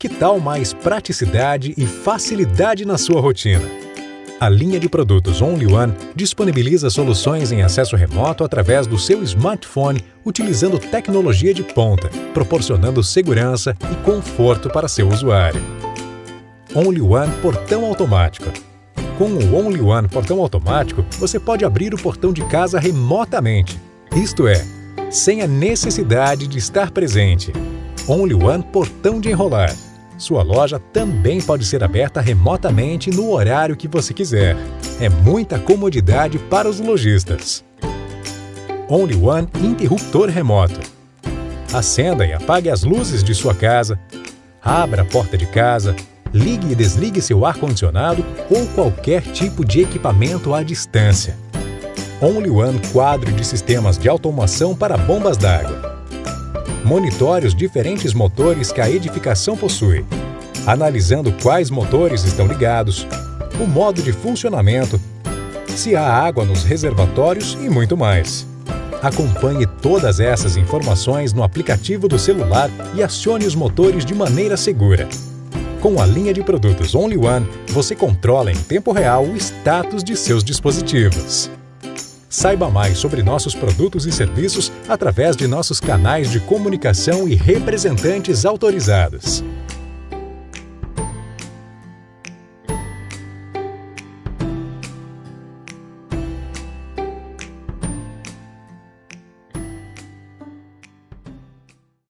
Que tal mais praticidade e facilidade na sua rotina? A linha de produtos Only One disponibiliza soluções em acesso remoto através do seu smartphone utilizando tecnologia de ponta, proporcionando segurança e conforto para seu usuário. Only One Portão Automático Com o Only One Portão Automático, você pode abrir o portão de casa remotamente, isto é, sem a necessidade de estar presente. Only One Portão de Enrolar sua loja também pode ser aberta remotamente no horário que você quiser. É muita comodidade para os lojistas. Only One Interruptor Remoto Acenda e apague as luzes de sua casa, abra a porta de casa, ligue e desligue seu ar-condicionado ou qualquer tipo de equipamento à distância. Only One quadro de sistemas de automação para bombas d'água monitore os diferentes motores que a edificação possui, analisando quais motores estão ligados, o modo de funcionamento, se há água nos reservatórios e muito mais. Acompanhe todas essas informações no aplicativo do celular e acione os motores de maneira segura. Com a linha de produtos Only One, você controla em tempo real o status de seus dispositivos. Saiba mais sobre nossos produtos e serviços através de nossos canais de comunicação e representantes autorizados.